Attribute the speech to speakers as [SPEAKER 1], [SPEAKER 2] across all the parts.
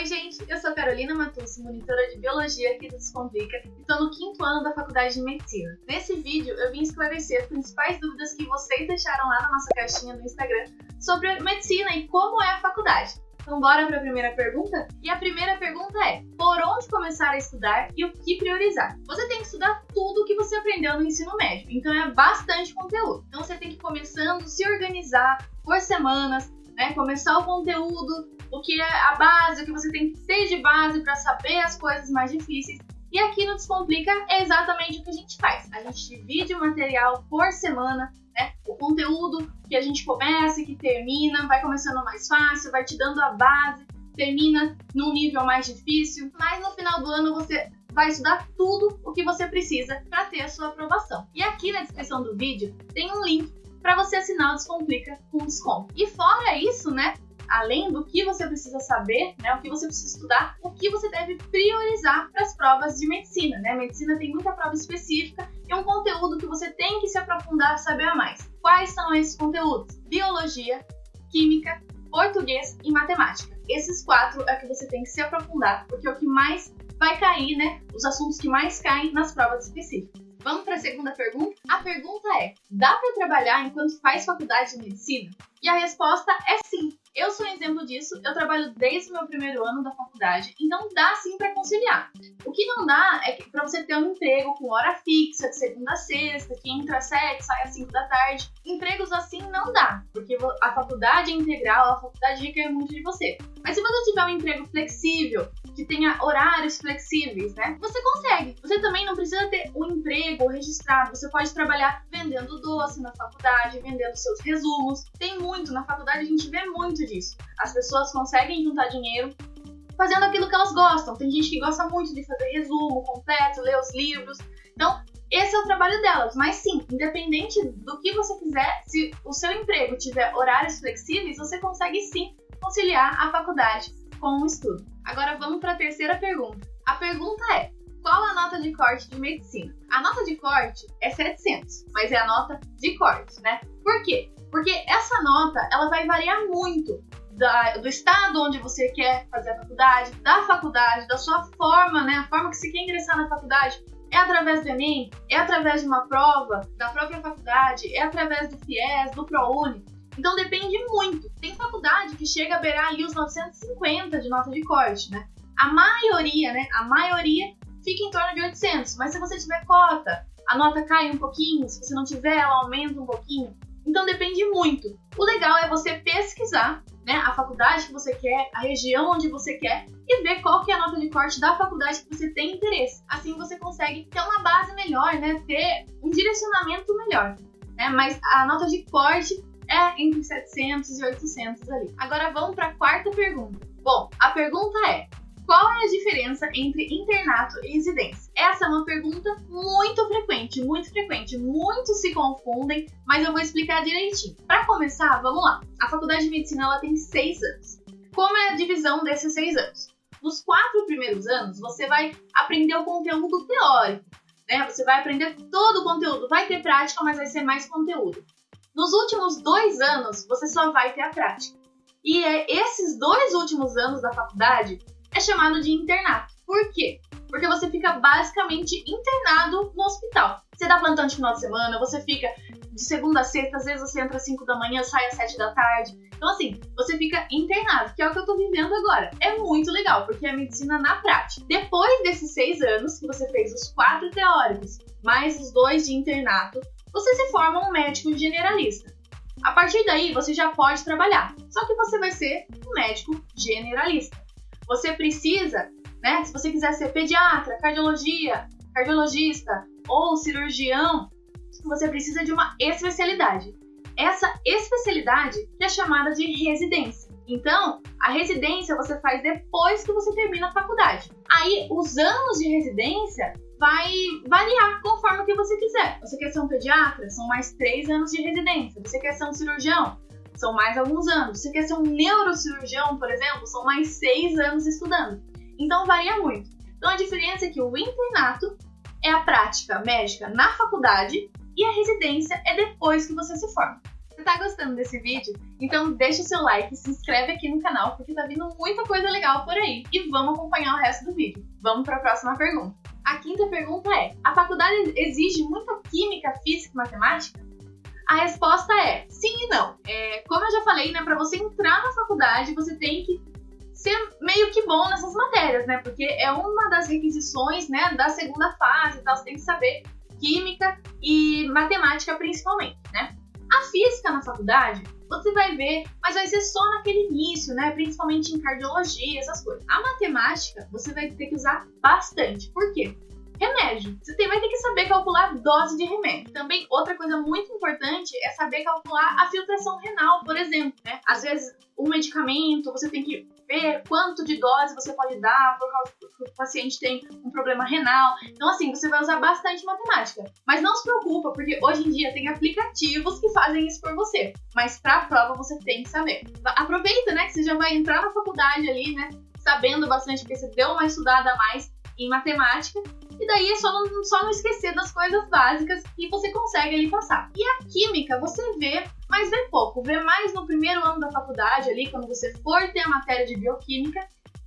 [SPEAKER 1] Oi, gente, eu sou Carolina Matussi, monitora de Biologia aqui do Descomplica e estou no quinto ano da Faculdade de Medicina. Nesse vídeo eu vim esclarecer as principais dúvidas que vocês deixaram lá na nossa caixinha no Instagram sobre medicina e como é a faculdade. Então bora para a primeira pergunta? E a primeira pergunta é, por onde começar a estudar e o que priorizar? Você tem que estudar tudo o que você aprendeu no ensino médio, então é bastante conteúdo. Então você tem que ir começando, se organizar por semanas, né? Começar o conteúdo, o que é a base, o que você tem que ter de base para saber as coisas mais difíceis. E aqui no Descomplica é exatamente o que a gente faz. A gente divide o material por semana, né? O conteúdo que a gente começa que termina, vai começando mais fácil, vai te dando a base, termina num nível mais difícil, mas no final do ano você vai estudar tudo o que você precisa para ter a sua aprovação. E aqui na descrição do vídeo tem um link para você assinar o Descomplica com desconto. E fora isso, né? além do que você precisa saber, né, o que você precisa estudar, o que você deve priorizar para as provas de medicina. Né? Medicina tem muita prova específica e um conteúdo que você tem que se aprofundar, saber a mais. Quais são esses conteúdos? Biologia, química, português e matemática. Esses quatro é que você tem que se aprofundar, porque é o que mais vai cair, né? Os assuntos que mais caem nas provas específicas. Vamos para a segunda pergunta? A pergunta é: dá para trabalhar enquanto faz faculdade de medicina? E a resposta é sim. Eu sou um exemplo disso, eu trabalho desde o meu primeiro ano da faculdade, então dá sim para conciliar. O que não dá é para você ter um emprego com hora fixa, de segunda a sexta, que entra às sete, sai às cinco da tarde, empregos assim não dá, porque a faculdade é integral, a faculdade requer muito de você. Mas se você tiver um emprego flexível, que tenha horários flexíveis, né? Você consegue. Você também não precisa ter um emprego registrado. Você pode trabalhar vendendo doce na faculdade, vendendo seus resumos. Tem muito na faculdade, a gente vê muito disso. As pessoas conseguem juntar dinheiro fazendo aquilo que elas gostam. Tem gente que gosta muito de fazer resumo completo, ler os livros. Então, esse é o trabalho delas. Mas sim, independente do que você quiser, se o seu emprego tiver horários flexíveis, você consegue sim conciliar a faculdade com o estudo. Agora vamos para a terceira pergunta. A pergunta é: qual a nota de corte de medicina? A nota de corte é 700, mas é a nota de corte, né? Por quê? Porque essa nota ela vai variar muito da, do estado onde você quer fazer a faculdade, da faculdade, da sua forma, né? A forma que você quer ingressar na faculdade. É através do Enem? É através de uma prova da própria faculdade? É através do FIES, do ProUni? Então depende muito. Tem faculdade que chega a beirar ali os 950 de nota de corte, né? A maioria, né? A maioria fica em torno de 800, mas se você tiver cota, a nota cai um pouquinho, se você não tiver, ela aumenta um pouquinho. Então depende muito. O legal é você pesquisar né, a faculdade que você quer, a região onde você quer e ver qual que é a nota de corte da faculdade que você tem interesse. Assim você consegue ter uma base melhor, né, ter um direcionamento melhor. Né? Mas a nota de corte é entre 700 e 800 ali. Agora vamos para a quarta pergunta. Bom, a pergunta é: qual é a diferença entre internato e residência? Essa é uma pergunta muito frequente, muito frequente. Muitos se confundem, mas eu vou explicar direitinho. Para começar, vamos lá. A faculdade de medicina ela tem seis anos. Como é a divisão desses seis anos? Nos quatro primeiros anos, você vai aprender o conteúdo teórico, né? Você vai aprender todo o conteúdo. Vai ter prática, mas vai ser mais conteúdo. Nos últimos dois anos, você só vai ter a prática. E é esses dois últimos anos da faculdade é chamado de internato. Por quê? Porque você fica basicamente internado no hospital. Você dá plantão de final de semana, você fica de segunda a sexta, às vezes você entra às 5 da manhã, sai às 7 da tarde. Então, assim, você fica internado, que é o que eu tô vivendo agora. É muito legal, porque é medicina na prática. Depois desses seis anos, que você fez os quatro teóricos, mais os dois de internato, você se forma um médico generalista. A partir daí, você já pode trabalhar, só que você vai ser um médico generalista. Você precisa, né, se você quiser ser pediatra, cardiologia, cardiologista ou cirurgião, você precisa de uma especialidade. Essa especialidade é chamada de residência. Então, a residência você faz depois que você termina a faculdade. Aí, os anos de residência vai variar conforme o que você quiser. Você quer ser um pediatra? São mais três anos de residência. Você quer ser um cirurgião? São mais alguns anos. Você quer ser um neurocirurgião, por exemplo? São mais seis anos estudando. Então varia muito. Então a diferença é que o internato é a prática médica na faculdade e a residência é depois que você se forma. Você tá gostando desse vídeo? Então deixa o seu like, se inscreve aqui no canal, porque tá vindo muita coisa legal por aí. E vamos acompanhar o resto do vídeo. Vamos para a próxima pergunta. A quinta pergunta é: a faculdade exige muita química, física e matemática? A resposta é sim e não. É, como eu já falei, né, para você entrar na faculdade, você tem que ser meio que bom nessas matérias, né? Porque é uma das requisições, né, da segunda fase, então você tem que saber química e matemática principalmente, né? A física na faculdade, você vai ver, mas vai ser só naquele início, né? Principalmente em cardiologia, essas coisas. A matemática, você vai ter que usar bastante. Por quê? Remédio. Você tem, vai ter que saber calcular dose de remédio. Também, outra coisa muito importante é saber calcular a filtração renal, por exemplo, né? Às vezes, um medicamento, você tem que ver quanto de dose você pode dar por causa que o paciente tem um problema renal. Então, assim, você vai usar bastante matemática. Mas não se preocupa, porque hoje em dia tem aplicativos que fazem isso por você. Mas para a prova você tem que saber. Aproveita, né, que você já vai entrar na faculdade ali, né, sabendo bastante, porque você deu uma estudada a mais em matemática. E daí é só não, só não esquecer das coisas básicas que você consegue ali passar. E a química você vê, mas vê pouco. Vê mais no primeiro ano da faculdade ali, quando você for ter a matéria de bioquímica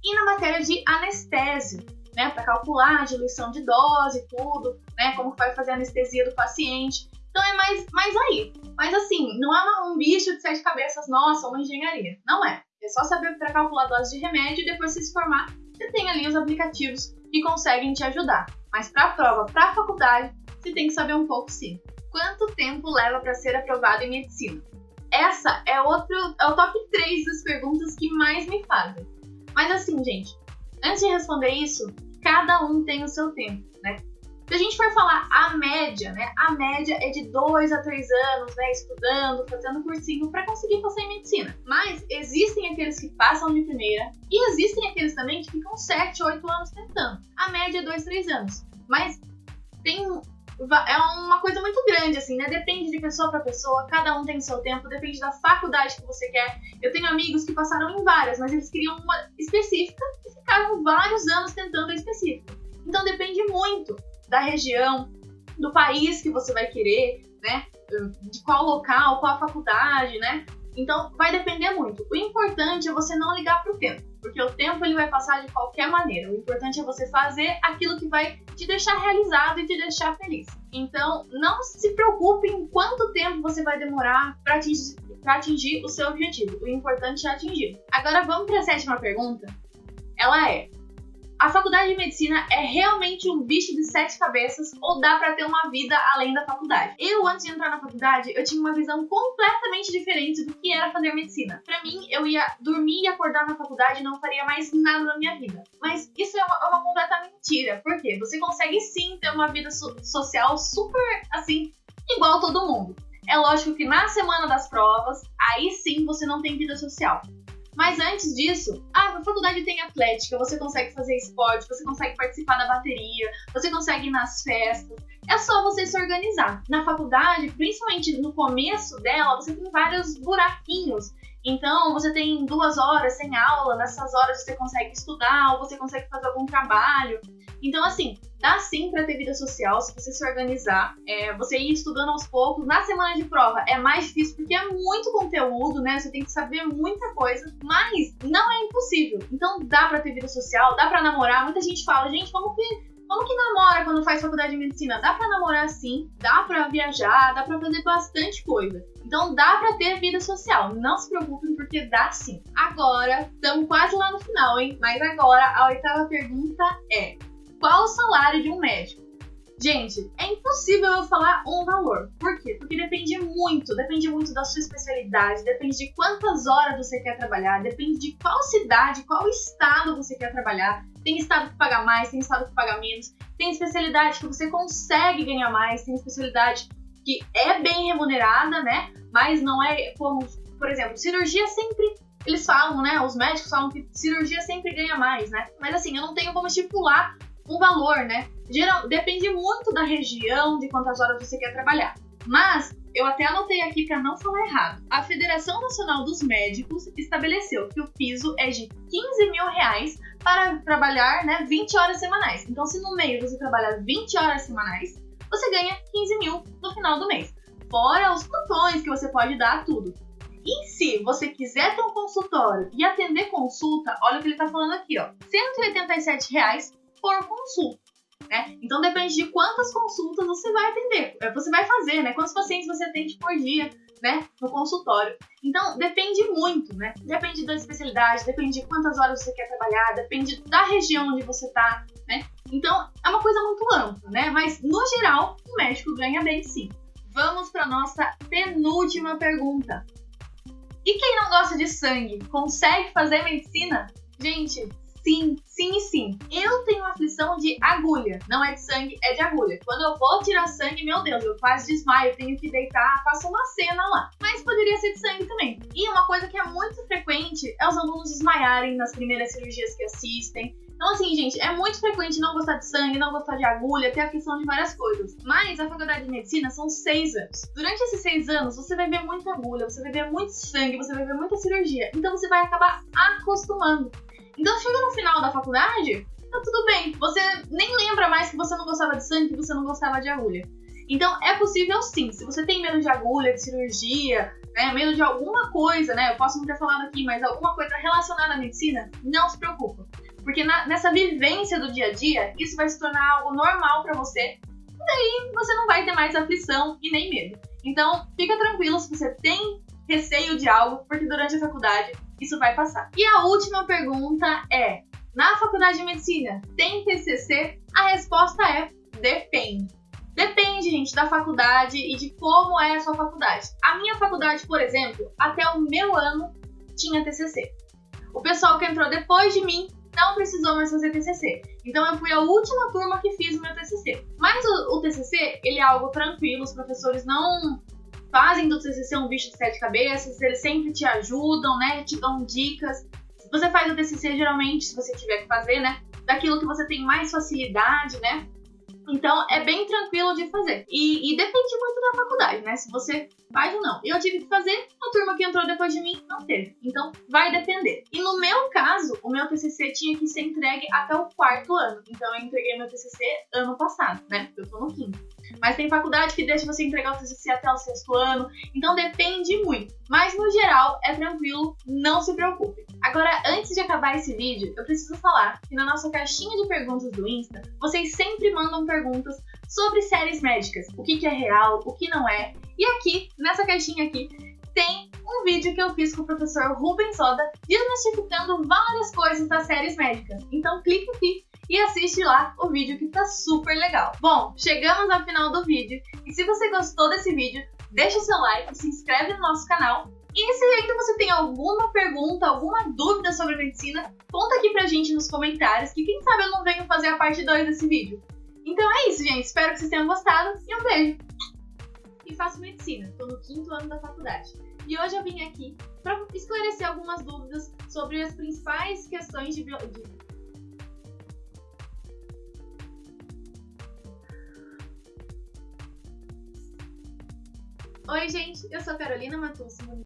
[SPEAKER 1] e na matéria de anestésio, né, para calcular a diluição de dose, tudo, né, como vai fazer a anestesia do paciente. Então é mais, mais aí. Mas assim, não é um bicho de sete cabeças, nossa, uma engenharia. Não é. É só saber para calcular a dose de remédio e depois se formar, você tem ali os aplicativos que conseguem te ajudar. Mas para a prova, para a faculdade, você tem que saber um pouco sim. Quanto tempo leva para ser aprovado em medicina? Essa é outro, é o top 3 das perguntas que mais me fazem. Mas assim, gente, antes de responder isso, cada um tem o seu tempo? Se a gente for falar a média, né? A média é de 2 a 3 anos, né? Estudando, fazendo cursinho para conseguir passar em medicina. Mas existem aqueles que passam de primeira e existem aqueles também que ficam 7, 8 anos tentando. A média é 2, 3 anos. Mas tem é uma coisa muito grande, assim, né? Depende de pessoa para pessoa, cada um tem seu tempo, depende da faculdade que você quer. Eu tenho amigos que passaram em várias, mas eles queriam uma específica e ficaram vários anos tentando a específica. Então depende muito da região, do país que você vai querer, né? De qual local, qual faculdade, né? Então vai depender muito. O importante é você não ligar pro tempo, porque o tempo ele vai passar de qualquer maneira. O importante é você fazer aquilo que vai te deixar realizado e te deixar feliz. Então não se preocupe em quanto tempo você vai demorar para atingir, atingir o seu objetivo. O importante é atingir. Agora vamos para a sétima pergunta. Ela é: a faculdade de medicina é realmente um bicho de sete cabeças ou dá para ter uma vida além da faculdade? Eu, antes de entrar na faculdade, eu tinha uma visão completamente diferente do que era fazer medicina. Para mim, eu ia dormir e acordar na faculdade e não faria mais nada na minha vida. Mas isso é uma, é uma completa mentira. Por quê? Você consegue sim ter uma vida so social super, assim, igual todo mundo. É lógico que na semana das provas, aí sim você não tem vida social. Mas antes disso, ah, a faculdade tem atlética, você consegue fazer esporte, você consegue participar da bateria, você consegue ir nas festas. É só você se organizar. Na faculdade, principalmente no começo dela, você tem vários buraquinhos. Então, você tem duas horas sem aula, nessas horas você consegue estudar ou você consegue fazer algum trabalho. Então, assim, dá sim para ter vida social se você se organizar, é, você ir estudando aos poucos. Na semana de prova é mais difícil porque é muito conteúdo, né? Você tem que saber muita coisa, mas não é impossível. Então, dá para ter vida social, dá para namorar. Muita gente fala, gente, como que como que quando faz faculdade de medicina? Dá para namorar sim, dá para viajar, dá para fazer bastante coisa. Então dá para ter vida social. Não se preocupem porque dá sim. Agora, estamos quase lá no final, hein? Mas agora a oitava pergunta é: qual o salário de um médico? Gente, é impossível eu falar um valor. Por quê? Porque depende muito, depende muito da sua especialidade, depende de quantas horas você quer trabalhar, depende de qual cidade, qual estado você quer trabalhar. Tem estado que paga mais, tem estado que paga menos, tem especialidade que você consegue ganhar mais, tem especialidade que é bem remunerada, né? Mas não é como, por exemplo, cirurgia sempre eles falam, né? Os médicos falam que cirurgia sempre ganha mais, né? Mas assim, eu não tenho como estipular um valor, né? Geral, depende muito da região, de quantas horas você quer trabalhar. Mas eu até anotei aqui para não falar errado. A Federação Nacional dos Médicos estabeleceu que o piso é de 15 mil reais para trabalhar né, 20 horas semanais. Então, se no meio você trabalha 20 horas semanais, você ganha 15 mil no final do mês. Fora os plantões que você pode dar, tudo. E se você quiser ter um consultório e atender consulta, olha o que ele está falando aqui, ó. 187 reais por consulta. Né? Então depende de quantas consultas você vai atender, é, você vai fazer, né? Quantos pacientes você atende por dia, né? No consultório. Então depende muito, né? Depende da especialidade, depende de quantas horas você quer trabalhar, depende da região onde você tá, né? Então é uma coisa muito ampla, né? Mas no geral o médico ganha bem sim. Vamos para nossa penúltima pergunta. E quem não gosta de sangue consegue fazer medicina? Gente, sim, sim e sim. Eu aflição de agulha. Não é de sangue, é de agulha. Quando eu vou tirar sangue, meu Deus, eu quase desmaio, tenho que deitar, faço uma cena lá. Mas poderia ser de sangue também. E uma coisa que é muito frequente é os alunos desmaiarem nas primeiras cirurgias que assistem. Então, assim, gente, é muito frequente não gostar de sangue, não gostar de agulha, ter aflição de várias coisas. Mas a faculdade de medicina são seis anos. Durante esses seis anos, você vai ver muita agulha, você vai ver muito sangue, você vai ver muita cirurgia. Então, você vai acabar acostumando. Então, chega no final da faculdade, tá tudo bem. Você nem lembra mais que você não gostava de sangue, que você não gostava de agulha. Então, é possível sim. Se você tem medo de agulha, de cirurgia, né, medo de alguma coisa, né? Eu posso não ter falado aqui, mas alguma coisa relacionada à medicina, não se preocupa. Porque na, nessa vivência do dia a dia, isso vai se tornar algo normal para você. E daí você não vai ter mais aflição e nem medo. Então, fica tranquilo se você tem receio de algo, porque durante a faculdade isso vai passar. E a última pergunta é: na faculdade de medicina tem TCC? A resposta é: depende. Depende, gente, da faculdade e de como é a sua faculdade. A minha faculdade, por exemplo, até o meu ano tinha TCC. O pessoal que entrou depois de mim não precisou mais fazer TCC. Então eu fui a última turma que fiz o meu TCC. Mas o, o TCC, ele é algo tranquilo, os professores não fazem do TCC um bicho de sete cabeças, eles sempre te ajudam, né, te dão dicas. Você faz o TCC geralmente, se você tiver que fazer, né, daquilo que você tem mais facilidade, né, então é bem tranquilo de fazer. E, e, depende muito da faculdade, né? Se você faz ou não. Eu tive que fazer, a turma que entrou depois de mim não teve. Então vai depender. E no meu caso, o meu TCC tinha que ser entregue até o quarto ano. Então eu entreguei meu TCC ano passado, né? Eu tô no quinto. Mas tem faculdade que deixa você entregar o TCC até o sexto ano. Então depende muito. Mas no geral é tranquilo, não se preocupe. Agora, antes de acabar esse vídeo, eu preciso falar que na nossa caixinha de perguntas do Insta, vocês sempre mandam perguntas sobre séries médicas, o que, que é real, o que não é. E aqui, nessa caixinha aqui, tem um vídeo que eu fiz com o professor Rubens Soda desmistificando várias coisas das séries médicas. Então clique aqui e assiste lá o vídeo que tá super legal. Bom, chegamos ao final do vídeo e se você gostou desse vídeo, deixa seu like, se inscreve no nosso canal e se ainda você tem alguma pergunta, alguma dúvida sobre medicina, conta aqui pra gente nos comentários, que quem sabe eu não venho fazer a parte 2 desse vídeo. Então é isso, gente. Espero que vocês tenham gostado e um beijo! E faço medicina, estou no quinto ano da faculdade. E hoje eu vim aqui para esclarecer algumas dúvidas sobre as principais questões de, biologia. Oi, gente, eu sou Carolina Matus,